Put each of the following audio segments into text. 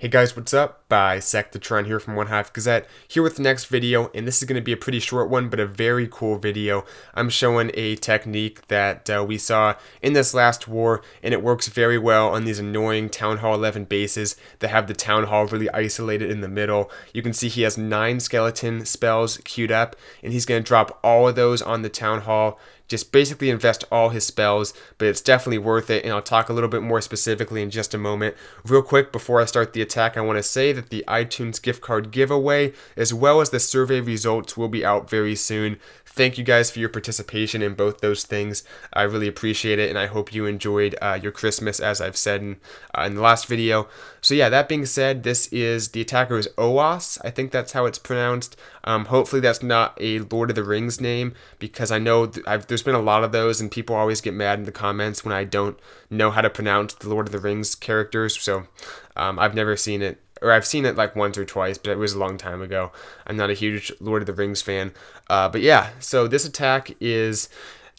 Hey guys, what's up? Bisectatron here from OneHive Gazette, here with the next video, and this is going to be a pretty short one, but a very cool video. I'm showing a technique that uh, we saw in this last war, and it works very well on these annoying Town Hall 11 bases that have the Town Hall really isolated in the middle. You can see he has 9 skeleton spells queued up, and he's going to drop all of those on the Town Hall just basically invest all his spells, but it's definitely worth it, and I'll talk a little bit more specifically in just a moment. Real quick, before I start the attack, I want to say that the iTunes gift card giveaway, as well as the survey results, will be out very soon. Thank you guys for your participation in both those things. I really appreciate it, and I hope you enjoyed uh, your Christmas, as I've said in, uh, in the last video. So yeah, that being said, this is the attacker is Oas. I think that's how it's pronounced. Um, hopefully that's not a Lord of the Rings name, because I know th there's been a lot of those, and people always get mad in the comments when I don't know how to pronounce the Lord of the Rings characters. So um, I've never seen it or I've seen it like once or twice, but it was a long time ago. I'm not a huge Lord of the Rings fan. Uh, but yeah, so this attack is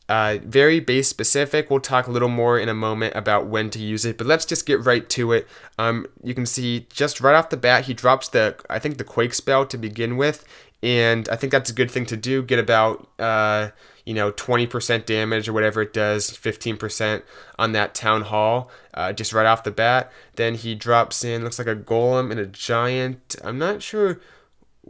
uh, very base specific. We'll talk a little more in a moment about when to use it, but let's just get right to it. Um, you can see just right off the bat, he drops the, I think the Quake spell to begin with, and I think that's a good thing to do. Get about, uh, you know, 20% damage or whatever it does, 15% on that Town Hall, uh, just right off the bat. Then he drops in, looks like a Golem and a Giant. I'm not sure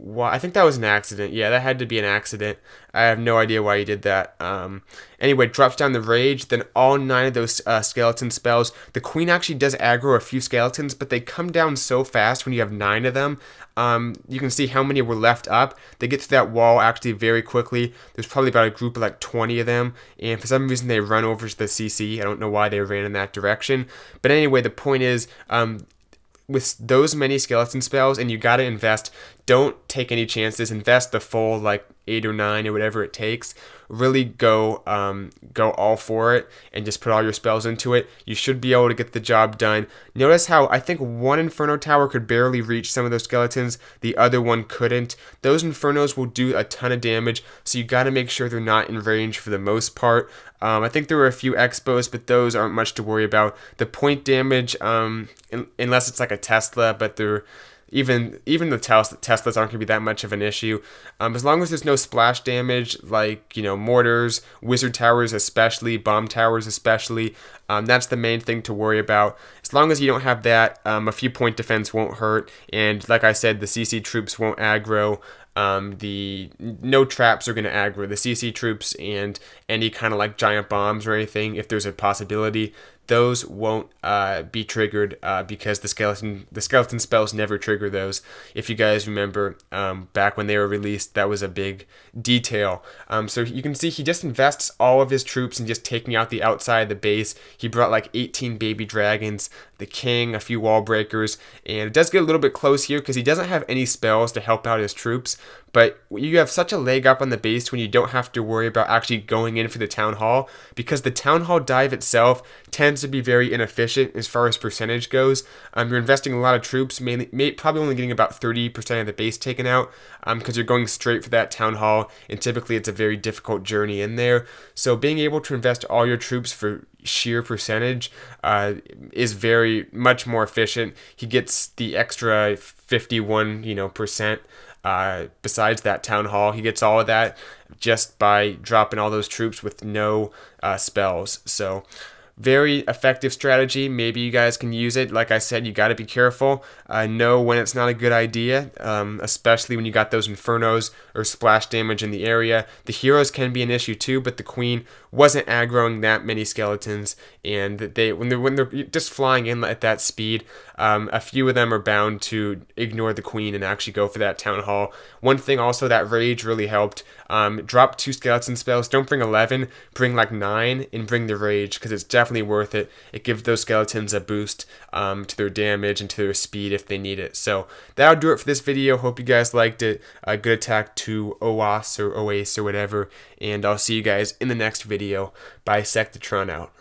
why. I think that was an accident. Yeah, that had to be an accident. I have no idea why he did that. Um, anyway, drops down the Rage, then all nine of those uh, skeleton spells. The Queen actually does aggro a few skeletons, but they come down so fast when you have nine of them. Um, you can see how many were left up. They get to that wall actually very quickly. There's probably about a group of like 20 of them, and for some reason they run over to the CC. I don't know why they ran in that direction. But anyway, the point is, um, with those many skeleton spells and you got to invest don't take any chances invest the full like eight or nine or whatever it takes really go um, go all for it and just put all your spells into it. You should be able to get the job done. Notice how i think one inferno tower could barely reach some of those skeletons. The other one couldn't. Those infernos will do a ton of damage so you got to make sure they're not in range for the most part. Um, i think there were a few X-Bows but those aren't much to worry about. The point damage um, in, unless it's like a tesla but they're even even the tes- Teslas aren't going to be that much of an issue. Um, as long as there's no splash damage, like you know mortars, wizard towers, especially bomb towers, especially. Um, that's the main thing to worry about. As long as you don't have that, um, a few point defense won't hurt. And like I said, the CC troops won't aggro. Um, the no traps are going to aggro the CC troops and any kind of like giant bombs or anything if there's a possibility those won't uh, be triggered uh, because the skeleton the skeleton spells never trigger those. If you guys remember um, back when they were released, that was a big detail. Um, so you can see he just invests all of his troops in just taking out the outside of the base. He brought like 18 baby dragons, the king, a few wall breakers, and it does get a little bit close here because he doesn't have any spells to help out his troops. But you have such a leg up on the base when you don't have to worry about actually going in for the town hall because the town hall dive itself tends to be very inefficient as far as percentage goes. Um, you're investing a lot of troops, mainly, may, probably only getting about 30% of the base taken out because um, you're going straight for that town hall, and typically it's a very difficult journey in there. So being able to invest all your troops for sheer percentage uh, is very much more efficient. He gets the extra 51, you know, percent uh, besides that town hall, he gets all of that just by dropping all those troops with no uh, spells. So very effective strategy. Maybe you guys can use it. Like I said, you got to be careful. Uh, know when it's not a good idea, um, especially when you got those infernos or splash damage in the area. The heroes can be an issue too, but the queen wasn't aggroing that many skeletons, and they when they're when they're just flying in at that speed, um, a few of them are bound to ignore the queen and actually go for that town hall. One thing also that rage really helped. Um, drop two skeleton spells. Don't bring 11, bring like 9 and bring the rage because it's definitely worth it. It gives those skeletons a boost um, to their damage and to their speed if they need it. So that'll do it for this video. Hope you guys liked it. A good attack to OAS or OAS or whatever. And I'll see you guys in the next video. Bisectatron out.